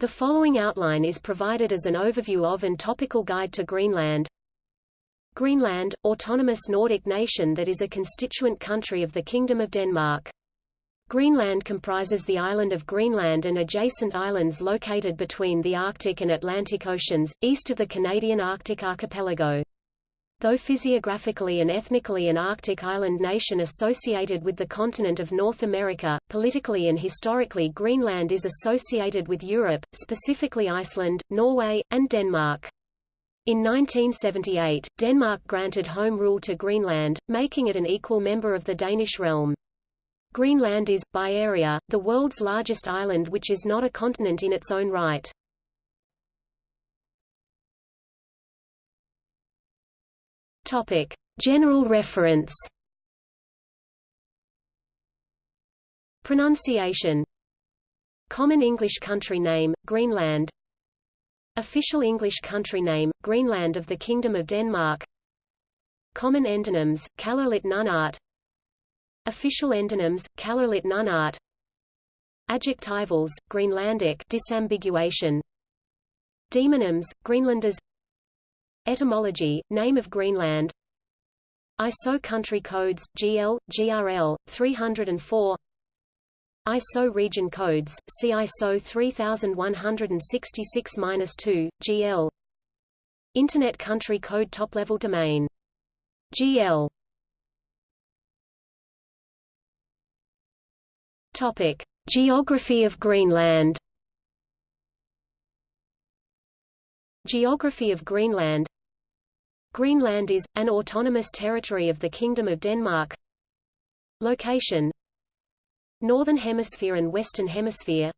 The following outline is provided as an overview of and topical guide to Greenland. Greenland, autonomous Nordic nation that is a constituent country of the Kingdom of Denmark. Greenland comprises the island of Greenland and adjacent islands located between the Arctic and Atlantic Oceans, east of the Canadian Arctic archipelago. Though physiographically and ethnically an Arctic island nation associated with the continent of North America, politically and historically Greenland is associated with Europe, specifically Iceland, Norway, and Denmark. In 1978, Denmark granted home rule to Greenland, making it an equal member of the Danish realm. Greenland is, by area, the world's largest island which is not a continent in its own right. Topic. General reference. Pronunciation. Common English country name, Greenland. Official English country name, Greenland of the Kingdom of Denmark. Common endonyms, Kalaallit Nunaat. Official endonyms, Kalaallit Nunaat. Adjectivals, Greenlandic disambiguation. Demonyms, Greenlanders Etymology, name of Greenland. ISO country codes, GL, GRL, 304 ISO region codes, see ISO 3166-2, GL Internet country code top-level domain. GL Topic: Geography of Greenland. Geography of Greenland. Greenland is, an autonomous territory of the Kingdom of Denmark. Location. Northern Hemisphere and Western Hemisphere.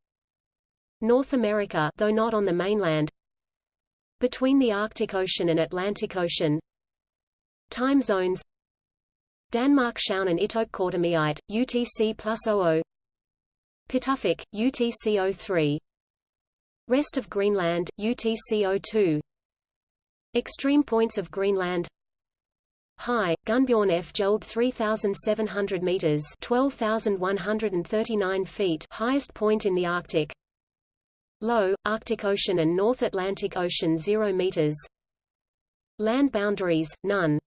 North America though not on the mainland. Between the Arctic Ocean and Atlantic Ocean. Time zones. Danmarkshavn Itok Kortemiite, UTC plus 00 Pituffik, UTC 03 Rest of Greenland, UTC 02 Extreme points of Greenland High, Gunnbjorn Fjeld 3,700 meters 12,139 feet highest point in the Arctic. Low, Arctic Ocean and North Atlantic Ocean 0 meters. Land boundaries, none.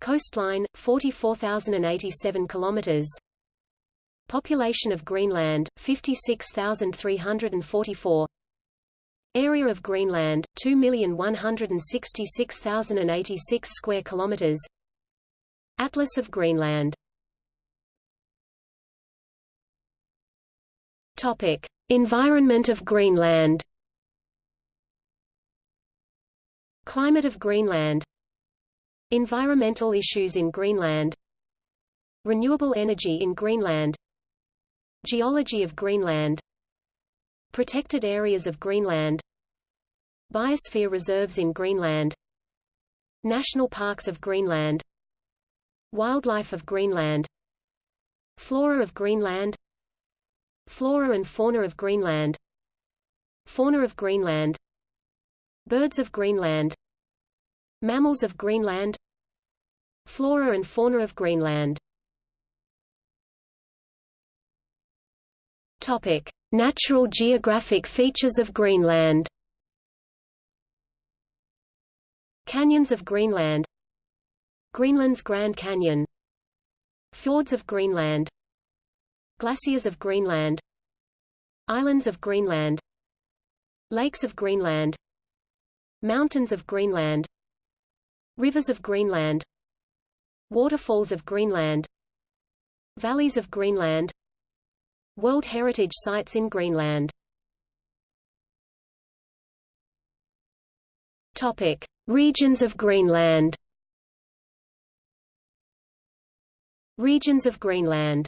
Coastline, 44,087 kilometers. Population of Greenland, 56,344. Area of Greenland 2,166,086 square kilometers. Atlas of Greenland. Topic: Environment of Greenland. Climate of Greenland. Environmental issues in Greenland. Renewable energy in Greenland. Geology of Greenland. Protected areas of Greenland Biosphere reserves in Greenland National parks of Greenland Wildlife of Greenland Flora of Greenland Flora and fauna of Greenland Fauna of Greenland Birds of Greenland Mammals of Greenland Flora and fauna of Greenland Topic: Natural geographic features of Greenland. Canyons of Greenland Greenland's Grand Canyon Fjords of Greenland Glaciers of Greenland Islands of Greenland Lakes of Greenland Mountains of Greenland Rivers of Greenland Waterfalls of Greenland Valleys of Greenland World Heritage Sites in Greenland Topic: Regions of Greenland. Regions of Greenland.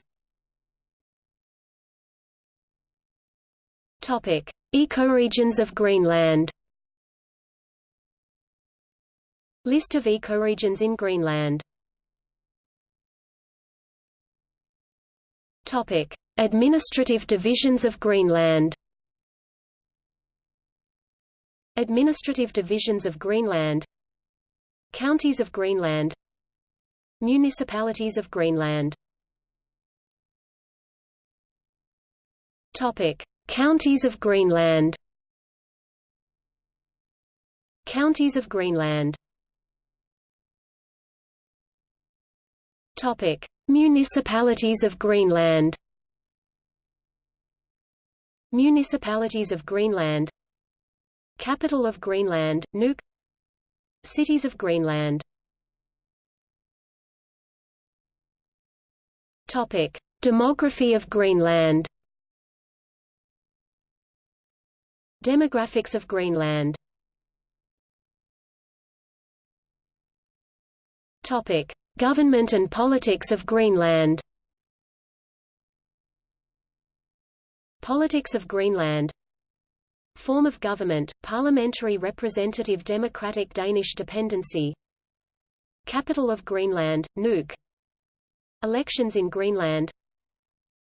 Topic: Ecoregions of Greenland. List of ecoregions in Greenland. Topic: Administrative divisions of Greenland. Administrative divisions of Greenland. Counties of Greenland. Municipalities of Greenland. Topic. Counties of Greenland. Counties of Greenland. Topic: Municipalities of Greenland. Municipalities of Greenland. Capital of Greenland, Nuuk. Cities of Greenland. Topic: Demography of Greenland. Demographics of Greenland. Topic: Government and politics of Greenland Politics of Greenland. Form of government, parliamentary representative democratic Danish dependency. Capital of Greenland, Nuuk. Elections in Greenland.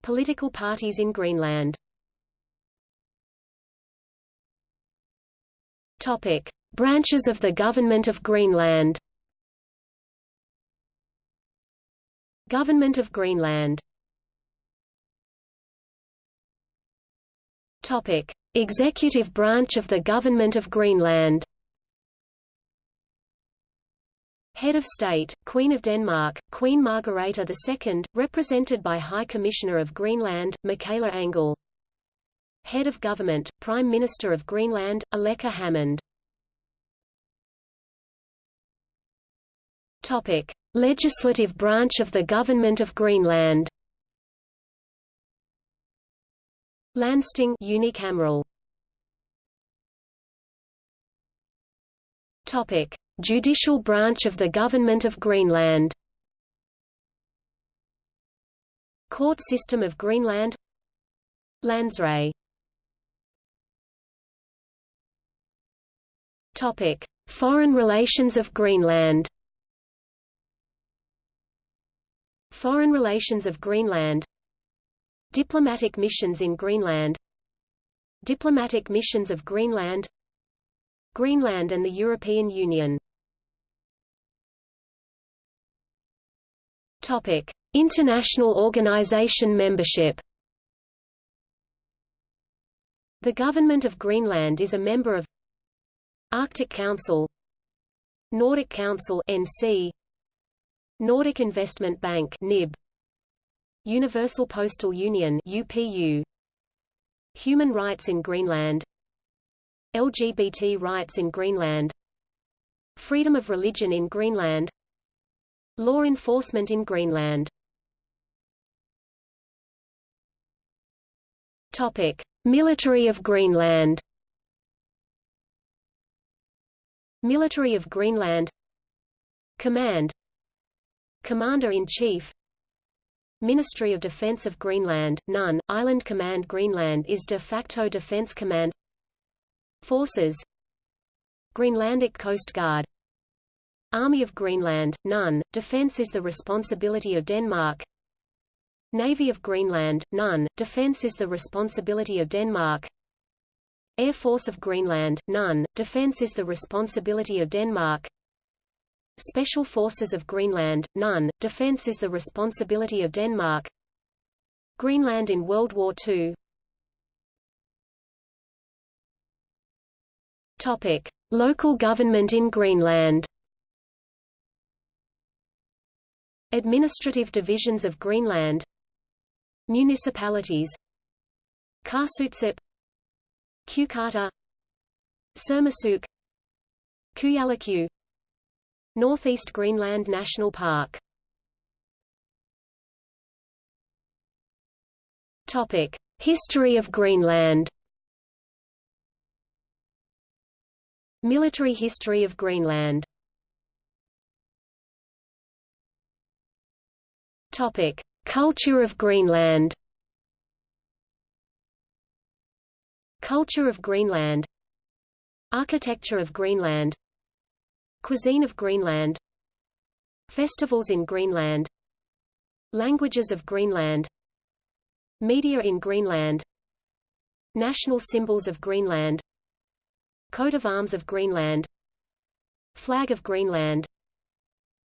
Political parties in Greenland. Topic. Branches of the Government of Greenland. Government of Greenland Topic: Executive branch of the Government of Greenland. Head of State, Queen of Denmark, Queen Margrethe II, represented by High Commissioner of Greenland, Mikaela Engell. Head of Government, Prime Minister of Greenland, Aleqa Hammond. Topic: Legislative branch of the Government of Greenland. Landsting unicameral. Topic: Judicial branch of the Government of Greenland. Court system of Greenland. Landsret. Topic: Foreign relations of Greenland. Foreign relations of Greenland Diplomatic missions in Greenland. Diplomatic missions of Greenland. Greenland and the European Union. Topic: International Organization membership. The Government of Greenland is a member of Arctic Council, Nordic Council (NC), Nordic Investment Bank NIB Universal Postal Union UPU Human rights in Greenland. LGBT rights in Greenland. Freedom of religion in Greenland. Law enforcement in Greenland. Topic: Military of Greenland. Military of Greenland. Command. Commander-in-Chief Ministry of Defense of Greenland, none, Island Command Greenland is de facto Defense Command. Forces. Greenlandic Coast Guard. Army of Greenland, none, defense is the responsibility of Denmark. Navy of Greenland, none, defense is the responsibility of Denmark. Air Force of Greenland, none, defense is the responsibility of Denmark Special Forces of Greenland, none, defense is the responsibility of Denmark. Greenland in World War II Topic. Local government in Greenland. Administrative divisions of Greenland. Municipalities. Qaasuitsup Qeqqata Sermersooq Kujalleq Northeast Greenland National Park Topic: History of Greenland. Military history of Greenland. Topic: Culture of Greenland. Culture of Greenland. Architecture of Greenland. Cuisine of Greenland. Festivals in Greenland. Languages of Greenland. Media in Greenland. National symbols of Greenland. Coat of arms of Greenland. Flag of Greenland.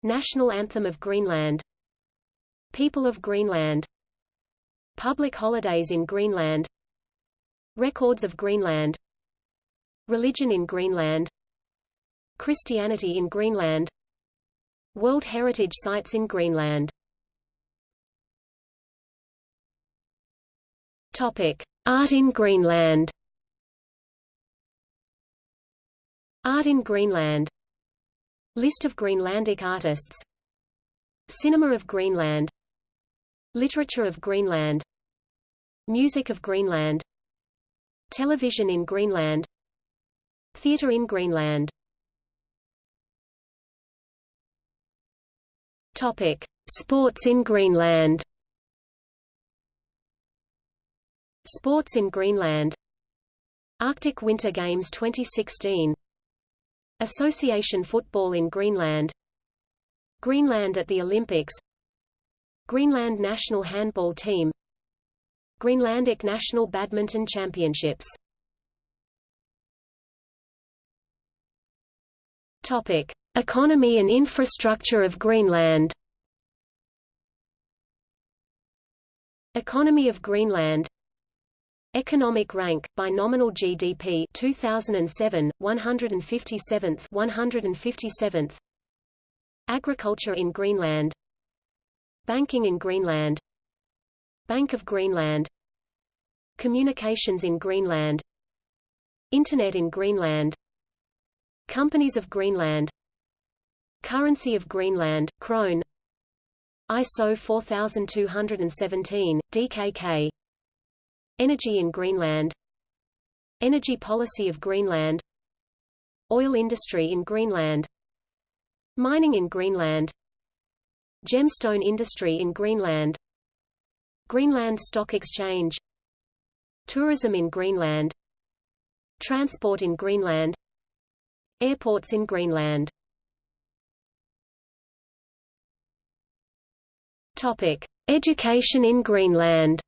National anthem of Greenland. People of Greenland. Public holidays in Greenland. Records of Greenland. Religion in Greenland Christianity in Greenland World Heritage Sites in Greenland Topic: Art in Greenland. Art in Greenland. List of Greenlandic artists. Cinema of Greenland. Literature of Greenland. Music of Greenland. Television in Greenland. Theatre in Greenland. Topic: Sports in Greenland. Sports in Greenland. Arctic Winter Games 2016 Association Football in Greenland. Greenland at the Olympics. Greenland National Handball Team. Greenlandic National Badminton Championships. Topic: Economy and infrastructure of Greenland. Economy of Greenland. Economic rank by nominal GDP 2007 157th 157th Agriculture in Greenland. Banking in Greenland. Bank of Greenland. Communications in Greenland. Internet in Greenland. Companies of Greenland Currency of Greenland krone ISO 4217 DKK Energy in Greenland Energy policy of Greenland Oil industry in Greenland Mining in Greenland Gemstone industry in Greenland Greenland Stock Exchange Tourism in Greenland Transport in Greenland Airports in Greenland Topic: Education in Greenland.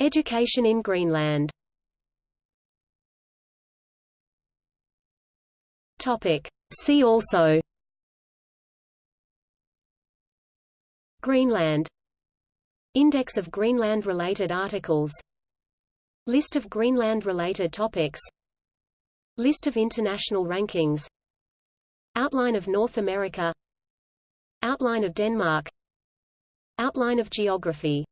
Education in Greenland. Topic. See also. Greenland. Index of Greenland-related articles. List of Greenland-related topics. List of international rankings. Outline of North America Outline of Denmark. Outline of geography